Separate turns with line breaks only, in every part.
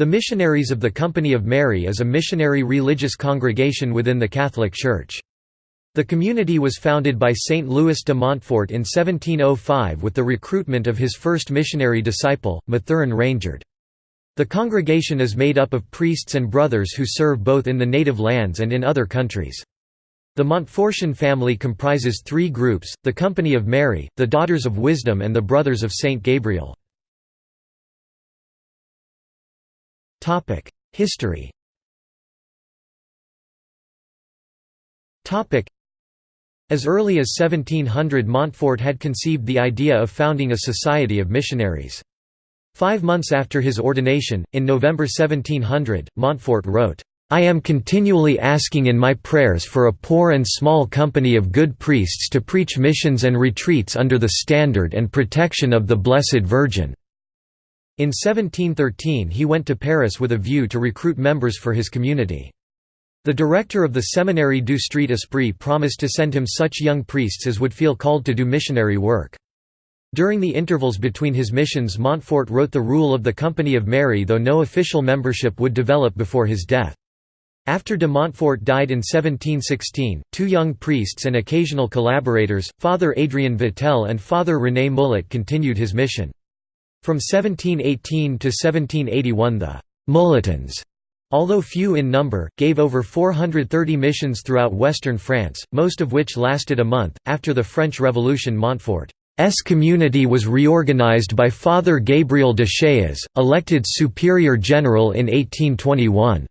The Missionaries of the Company of Mary is a missionary religious congregation within the Catholic Church. The community was founded by Saint Louis de Montfort in 1705 with the recruitment of his first missionary disciple, Mathurin Rangeard. The congregation is made up of priests and brothers who serve both in the native lands and in other countries. The Montfortian family comprises three groups, the Company of Mary, the Daughters of Wisdom and the Brothers of Saint Gabriel. History As early as 1700 Montfort had conceived the idea of founding a society of missionaries. Five months after his ordination, in November 1700, Montfort wrote, I am continually asking in my prayers for a poor and small company of good priests to preach missions and retreats under the standard and protection of the Blessed Virgin." In 1713 he went to Paris with a view to recruit members for his community. The director of the Seminary du Street Esprit promised to send him such young priests as would feel called to do missionary work. During the intervals between his missions Montfort wrote the Rule of the Company of Mary though no official membership would develop before his death. After de Montfort died in 1716, two young priests and occasional collaborators, Father Adrien Vatel and Father René Mulot continued his mission. From 1718 to 1781 the «Mulotins», although few in number, gave over 430 missions throughout western France, most of which lasted a month. After the French Revolution Montfort's community was reorganized by Father Gabriel de elected Superior General in 1821.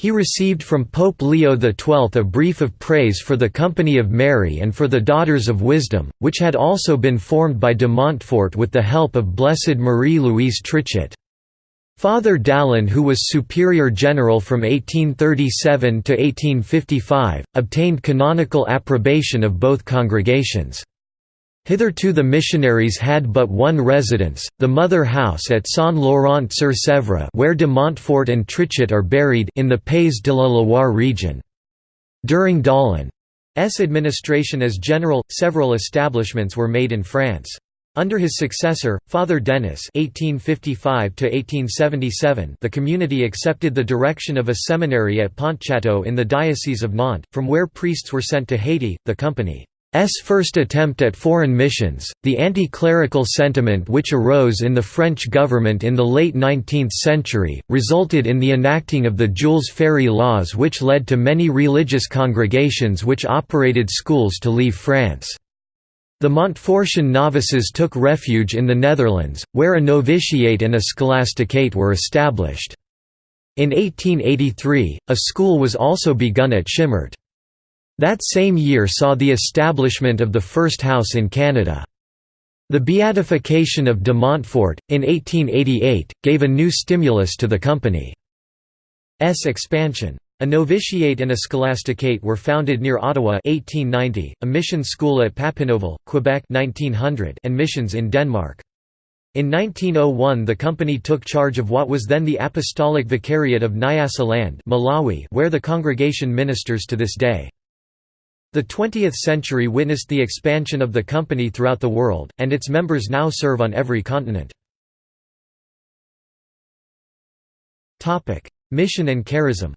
He received from Pope Leo XII a brief of praise for the Company of Mary and for the Daughters of Wisdom, which had also been formed by de Montfort with the help of Blessed Marie-Louise Trichet. Father Dalin who was Superior General from 1837 to 1855, obtained canonical approbation of both congregations. Hitherto the missionaries had but one residence, the mother house at Saint-Laurent-sur-Sèvre where de Montfort and Trichet are buried in the Pays de la Loire region. During Dalin's administration as general, several establishments were made in France. Under his successor, Father Denis (1855–1877), the community accepted the direction of a seminary at Pontchâteau in the Diocese of Nantes, from where priests were sent to Haiti. The company S first attempt at foreign missions, the anti-clerical sentiment which arose in the French government in the late 19th century, resulted in the enacting of the Jules Ferry laws which led to many religious congregations which operated schools to leave France. The Montfortian novices took refuge in the Netherlands, where a novitiate and a scholasticate were established. In 1883, a school was also begun at Schimmert. That same year saw the establishment of the first house in Canada. The beatification of de Montfort, in 1888, gave a new stimulus to the company's expansion. A novitiate and a scholasticate were founded near Ottawa 1890, a mission school at Papineauville, Quebec 1900, and missions in Denmark. In 1901 the company took charge of what was then the Apostolic Vicariate of Nyasaland Malawi where the congregation ministers to this day. The 20th century witnessed the expansion of the company throughout the world, and its members now serve on every continent. Mission and charism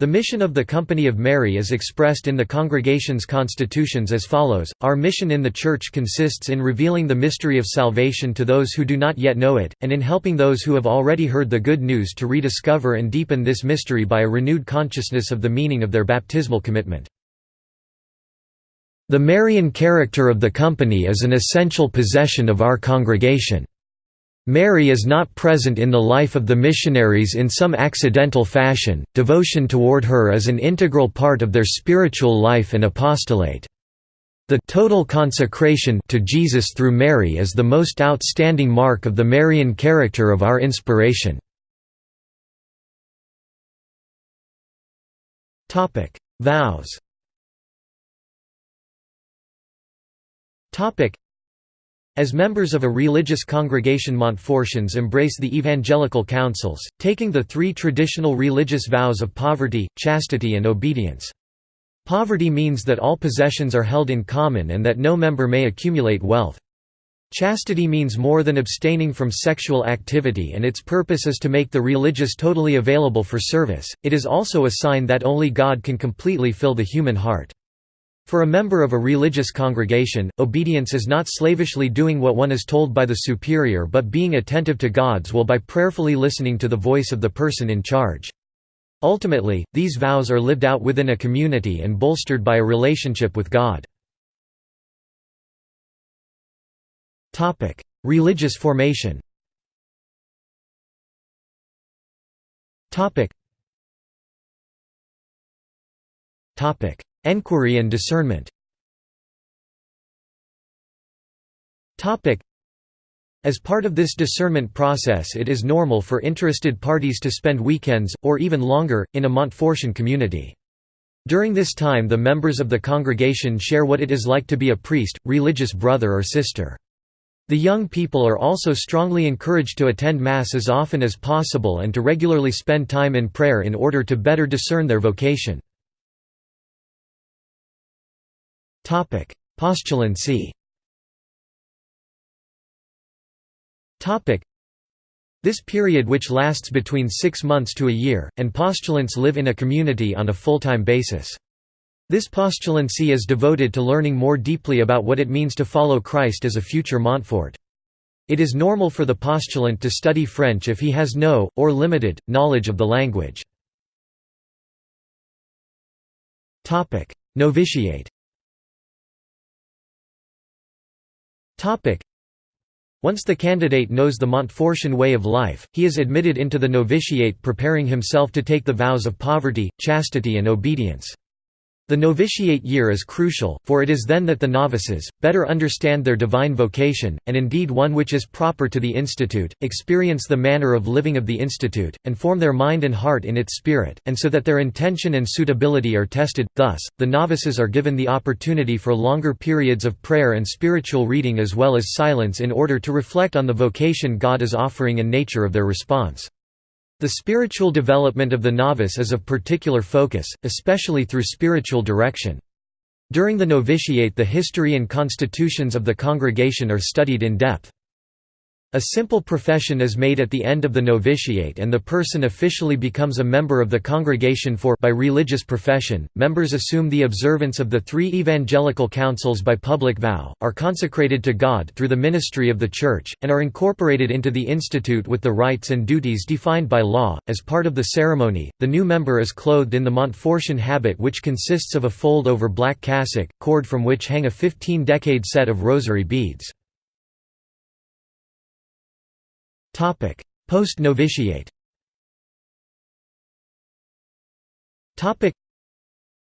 the mission of the Company of Mary is expressed in the congregation's constitutions as follows, Our mission in the Church consists in revealing the mystery of salvation to those who do not yet know it, and in helping those who have already heard the good news to rediscover and deepen this mystery by a renewed consciousness of the meaning of their baptismal commitment. The Marian character of the Company is an essential possession of our congregation. Mary is not present in the life of the missionaries in some accidental fashion, devotion toward her is an integral part of their spiritual life and apostolate. The total consecration to Jesus through Mary is the most outstanding mark of the Marian character of our inspiration. Vows as members of a religious congregation Montfortians embrace the evangelical counsels, taking the three traditional religious vows of poverty, chastity and obedience. Poverty means that all possessions are held in common and that no member may accumulate wealth. Chastity means more than abstaining from sexual activity and its purpose is to make the religious totally available for service, it is also a sign that only God can completely fill the human heart. For a member of a religious congregation, obedience is not slavishly doing what one is told by the superior but being attentive to God's will by prayerfully listening to the voice of the person in charge. Ultimately, these vows are lived out within a community and bolstered by a relationship with God. Religious formation. Topic. Topic: Enquiry and discernment. As part of this discernment process it is normal for interested parties to spend weekends, or even longer, in a Montfortian community. During this time the members of the congregation share what it is like to be a priest, religious brother or sister. The young people are also strongly encouraged to attend Mass as often as possible and to regularly spend time in prayer in order to better discern their vocation. Postulancy This period which lasts between six months to a year, and postulants live in a community on a full-time basis. This postulancy is devoted to learning more deeply about what it means to follow Christ as a future Montfort. It is normal for the postulant to study French if he has no, or limited, knowledge of the language. Novitiate once the candidate knows the Montfortian way of life, he is admitted into the novitiate preparing himself to take the vows of poverty, chastity and obedience. The novitiate year is crucial, for it is then that the novices, better understand their divine vocation, and indeed one which is proper to the institute, experience the manner of living of the institute, and form their mind and heart in its spirit, and so that their intention and suitability are tested. Thus, the novices are given the opportunity for longer periods of prayer and spiritual reading as well as silence in order to reflect on the vocation God is offering and nature of their response. The spiritual development of the novice is of particular focus, especially through spiritual direction. During the novitiate the history and constitutions of the congregation are studied in depth. A simple profession is made at the end of the novitiate and the person officially becomes a member of the congregation for by religious profession. Members assume the observance of the three evangelical counsels by public vow, are consecrated to God through the ministry of the Church, and are incorporated into the institute with the rights and duties defined by law. As part of the ceremony, the new member is clothed in the Montfortian habit which consists of a fold over black cassock, cord from which hang a 15-decade set of rosary beads. Post-novitiate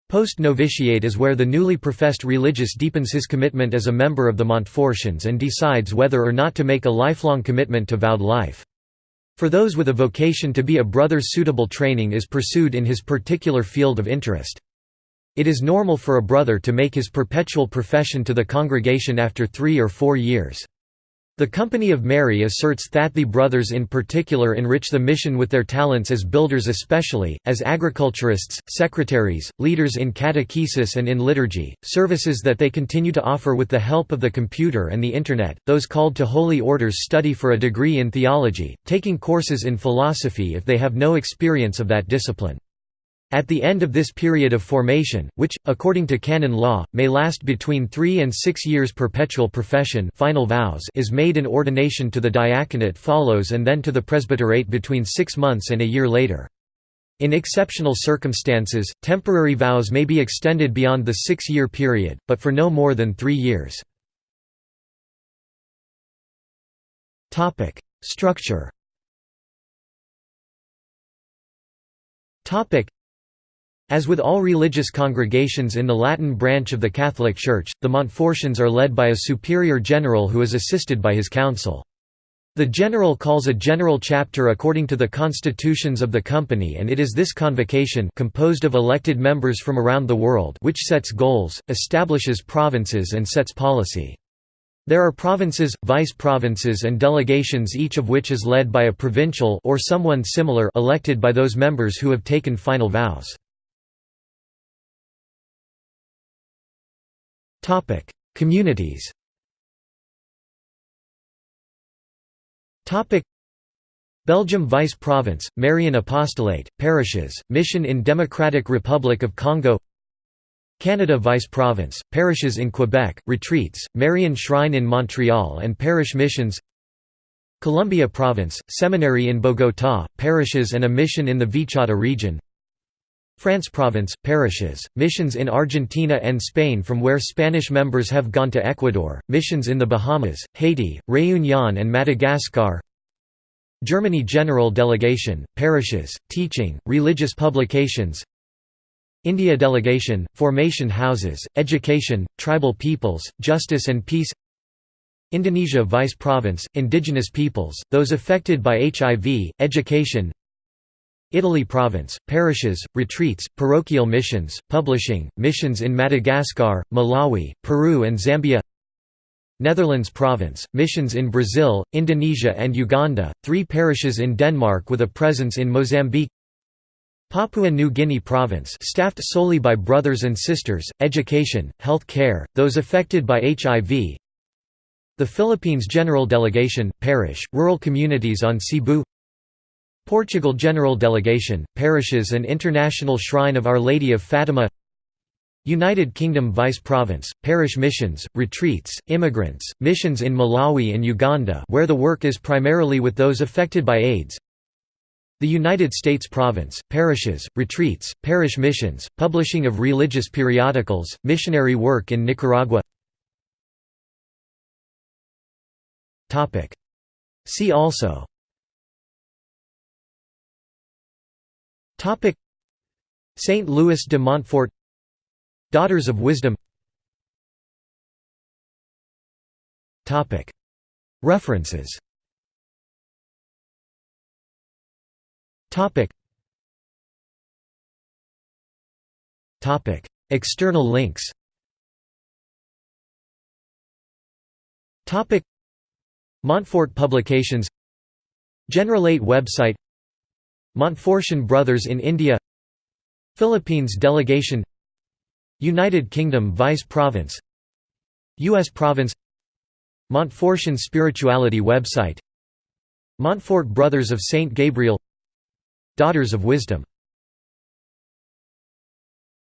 Post-novitiate is where the newly professed religious deepens his commitment as a member of the Montfortians and decides whether or not to make a lifelong commitment to vowed life. For those with a vocation to be a brother suitable training is pursued in his particular field of interest. It is normal for a brother to make his perpetual profession to the congregation after three or four years. The Company of Mary asserts that the brothers in particular enrich the mission with their talents as builders especially, as agriculturists, secretaries, leaders in catechesis and in liturgy, services that they continue to offer with the help of the computer and the Internet. Those called to holy orders study for a degree in theology, taking courses in philosophy if they have no experience of that discipline. At the end of this period of formation, which, according to canon law, may last between three and six years perpetual profession final vows is made an ordination to the diaconate follows and then to the presbyterate between six months and a year later. In exceptional circumstances, temporary vows may be extended beyond the six-year period, but for no more than three years. Structure as with all religious congregations in the Latin branch of the Catholic Church, the Montfortians are led by a superior general who is assisted by his council. The general calls a general chapter according to the constitutions of the company and it is this convocation composed of elected members from around the world which sets goals, establishes provinces and sets policy. There are provinces, vice-provinces and delegations each of which is led by a provincial or someone similar elected by those members who have taken final vows. Communities Topic: Belgium Vice Province, Marian Apostolate, parishes, mission in Democratic Republic of Congo Canada Vice Province, parishes in Quebec, retreats, Marian Shrine in Montreal and parish missions Colombia Province, seminary in Bogotá, parishes and a mission in the Vichada region France Province, parishes, missions in Argentina and Spain from where Spanish members have gone to Ecuador, missions in the Bahamas, Haiti, Réunion and Madagascar. Germany General Delegation, parishes, teaching, religious publications. India Delegation, formation houses, education, tribal peoples, justice and peace. Indonesia Vice Province, indigenous peoples, those affected by HIV, education Italy Province, parishes, retreats, parochial missions, publishing, missions in Madagascar, Malawi, Peru and Zambia Netherlands Province, missions in Brazil, Indonesia and Uganda, three parishes in Denmark with a presence in Mozambique Papua New Guinea Province staffed solely by brothers and sisters, education, health care, those affected by HIV The Philippines General Delegation, parish, rural communities on Cebu Portugal General Delegation, parishes and International Shrine of Our Lady of Fatima. United Kingdom Vice Province, parish missions, retreats, immigrants, missions in Malawi and Uganda where the work is primarily with those affected by AIDS. The United States Province, parishes, retreats, parish missions, publishing of religious periodicals, missionary work in Nicaragua. See also Saint Louis de Montfort. Daughters of Wisdom. Topic: References. Topic. External links. Topic. Montfort Publications. Generalate website Montfortian Brothers in India Philippines Delegation United Kingdom Vice Province U.S. Province Montfortian Spirituality website Montfort Brothers of St. Gabriel Daughters of Wisdom